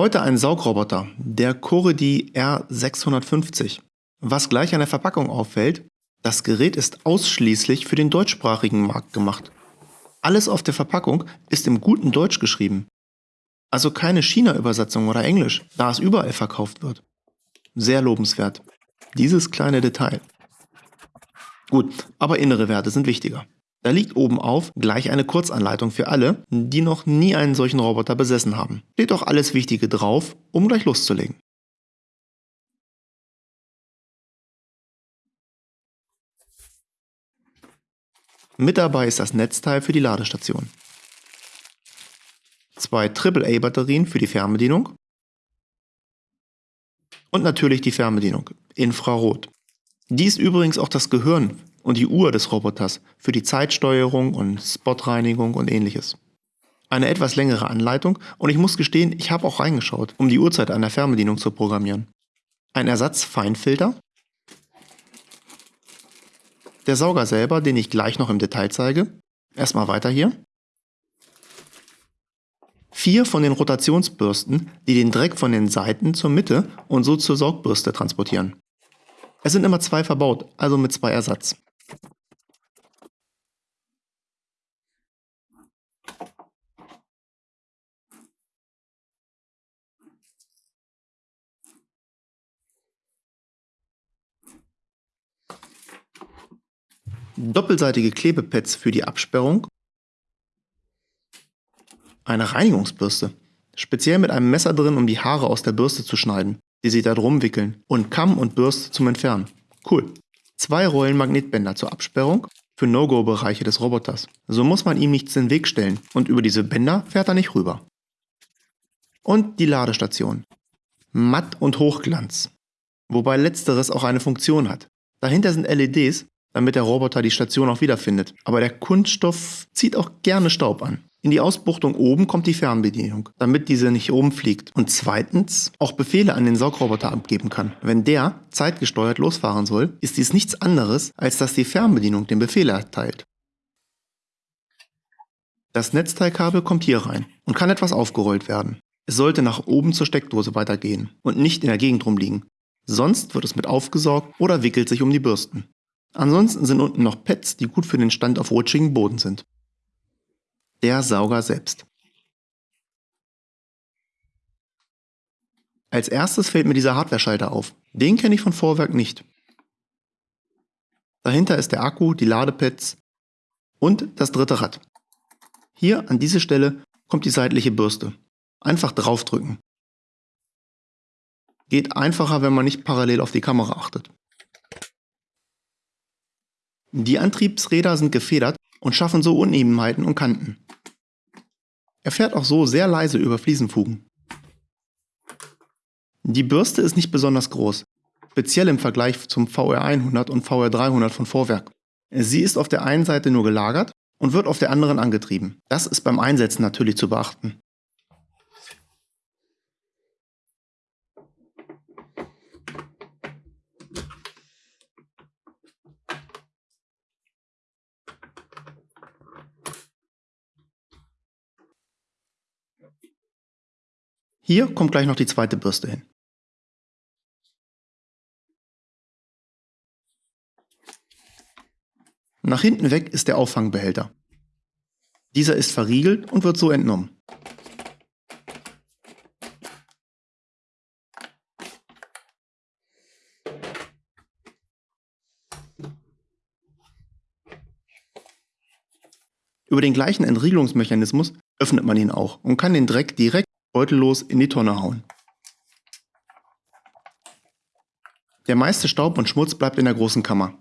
Heute ein Saugroboter, der Coredi R650. Was gleich an der Verpackung auffällt, das Gerät ist ausschließlich für den deutschsprachigen Markt gemacht. Alles auf der Verpackung ist im guten Deutsch geschrieben. Also keine China-Übersetzung oder Englisch, da es überall verkauft wird. Sehr lobenswert. Dieses kleine Detail. Gut, aber innere Werte sind wichtiger. Da liegt oben auf gleich eine Kurzanleitung für alle, die noch nie einen solchen Roboter besessen haben. Steht auch alles Wichtige drauf, um gleich loszulegen. Mit dabei ist das Netzteil für die Ladestation. Zwei AAA-Batterien für die Fernbedienung. Und natürlich die Fernbedienung, Infrarot. Die ist übrigens auch das Gehirn und die Uhr des Roboters für die Zeitsteuerung und Spotreinigung und ähnliches. Eine etwas längere Anleitung und ich muss gestehen, ich habe auch reingeschaut, um die Uhrzeit an der Fernbedienung zu programmieren. Ein Ersatz-Feinfilter. Der Sauger selber, den ich gleich noch im Detail zeige. Erstmal weiter hier. Vier von den Rotationsbürsten, die den Dreck von den Seiten zur Mitte und so zur Saugbürste transportieren. Es sind immer zwei verbaut, also mit zwei Ersatz. Doppelseitige Klebepads für die Absperrung, eine Reinigungsbürste, speziell mit einem Messer drin, um die Haare aus der Bürste zu schneiden, die sich da drum wickeln, und Kamm und Bürste zum Entfernen. Cool. Zwei Rollen Magnetbänder zur Absperrung für No-Go-Bereiche des Roboters. So muss man ihm nichts in den Weg stellen und über diese Bänder fährt er nicht rüber. Und die Ladestation. Matt und Hochglanz. Wobei letzteres auch eine Funktion hat. Dahinter sind LEDs, damit der Roboter die Station auch wiederfindet. Aber der Kunststoff zieht auch gerne Staub an. In die Ausbuchtung oben kommt die Fernbedienung, damit diese nicht rumfliegt. Und zweitens auch Befehle an den Saugroboter abgeben kann. Wenn der zeitgesteuert losfahren soll, ist dies nichts anderes, als dass die Fernbedienung den Befehl erteilt. Das Netzteilkabel kommt hier rein und kann etwas aufgerollt werden. Es sollte nach oben zur Steckdose weitergehen und nicht in der Gegend rumliegen. Sonst wird es mit aufgesaugt oder wickelt sich um die Bürsten. Ansonsten sind unten noch Pads, die gut für den Stand auf rutschigem Boden sind. Der Sauger selbst. Als erstes fällt mir dieser Hardware-Schalter auf. Den kenne ich von Vorwerk nicht. Dahinter ist der Akku, die Ladepads und das dritte Rad. Hier an diese Stelle kommt die seitliche Bürste. Einfach draufdrücken. Geht einfacher, wenn man nicht parallel auf die Kamera achtet. Die Antriebsräder sind gefedert und schaffen so Unebenheiten und Kanten. Er fährt auch so sehr leise über Fliesenfugen. Die Bürste ist nicht besonders groß, speziell im Vergleich zum VR100 und VR300 von Vorwerk. Sie ist auf der einen Seite nur gelagert und wird auf der anderen angetrieben. Das ist beim Einsetzen natürlich zu beachten. Hier kommt gleich noch die zweite Bürste hin. Nach hinten weg ist der Auffangbehälter. Dieser ist verriegelt und wird so entnommen. Über den gleichen Entriegelungsmechanismus öffnet man ihn auch und kann den Dreck direkt beutellos in die Tonne hauen. Der meiste Staub und Schmutz bleibt in der großen Kammer.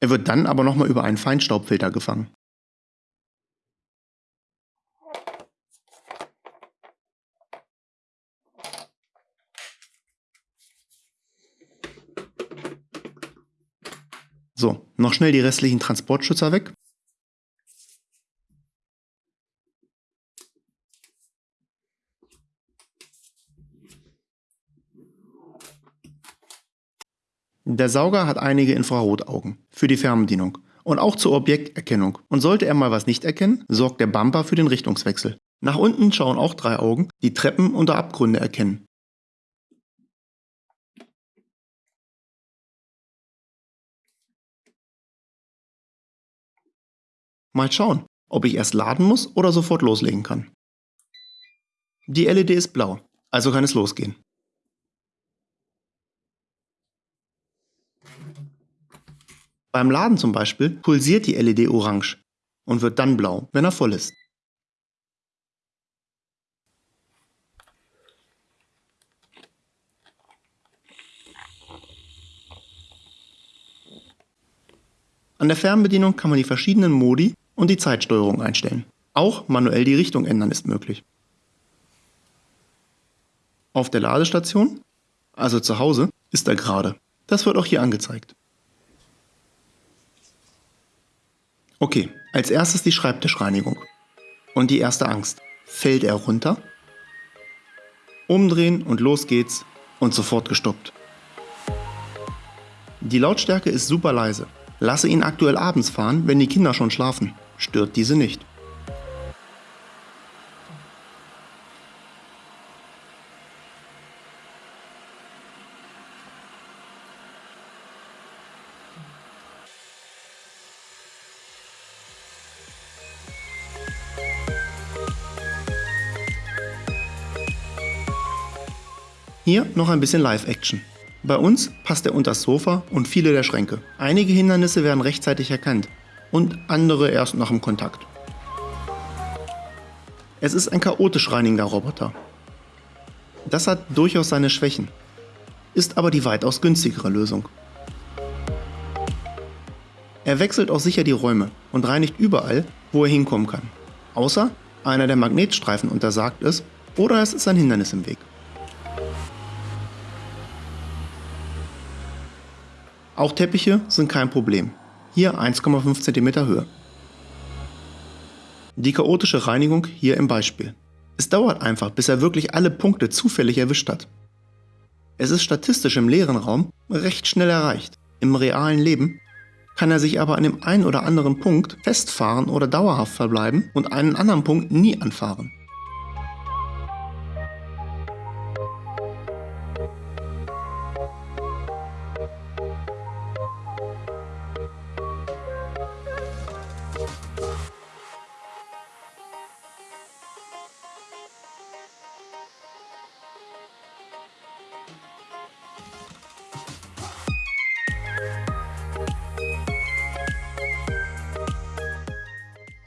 Er wird dann aber nochmal über einen Feinstaubfilter gefangen. So, noch schnell die restlichen Transportschützer weg. Der Sauger hat einige Infrarotaugen für die Fernbedienung und auch zur Objekterkennung. Und sollte er mal was nicht erkennen, sorgt der Bumper für den Richtungswechsel. Nach unten schauen auch drei Augen, die Treppen oder Abgründe erkennen. Mal schauen, ob ich erst laden muss oder sofort loslegen kann. Die LED ist blau, also kann es losgehen. Beim Laden zum Beispiel pulsiert die LED orange und wird dann blau, wenn er voll ist. An der Fernbedienung kann man die verschiedenen Modi und die Zeitsteuerung einstellen. Auch manuell die Richtung ändern ist möglich. Auf der Ladestation, also zu Hause, ist er gerade. Das wird auch hier angezeigt. Okay, als erstes die Schreibtischreinigung. Und die erste Angst. Fällt er runter? Umdrehen und los geht's und sofort gestoppt. Die Lautstärke ist super leise. Lasse ihn aktuell abends fahren, wenn die Kinder schon schlafen. Stört diese nicht. Hier noch ein bisschen Live-Action. Bei uns passt er unter das Sofa und viele der Schränke. Einige Hindernisse werden rechtzeitig erkannt und andere erst nach dem Kontakt. Es ist ein chaotisch reinigender Roboter. Das hat durchaus seine Schwächen, ist aber die weitaus günstigere Lösung. Er wechselt auch sicher die Räume und reinigt überall, wo er hinkommen kann. Außer einer der Magnetstreifen untersagt ist oder es ist ein Hindernis im Weg. Auch Teppiche sind kein Problem. Hier 1,5 cm Höhe. Die chaotische Reinigung hier im Beispiel. Es dauert einfach, bis er wirklich alle Punkte zufällig erwischt hat. Es ist statistisch im leeren Raum recht schnell erreicht. Im realen Leben kann er sich aber an dem einen oder anderen Punkt festfahren oder dauerhaft verbleiben und einen anderen Punkt nie anfahren.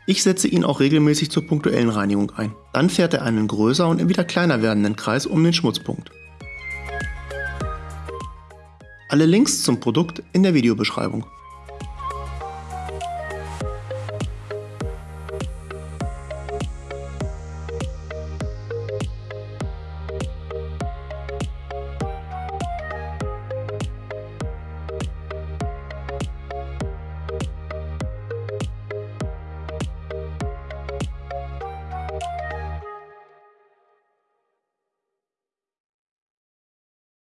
Ich setze ihn auch regelmäßig zur punktuellen Reinigung ein. Dann fährt er einen größer und wieder kleiner werdenden Kreis um den Schmutzpunkt. Alle Links zum Produkt in der Videobeschreibung.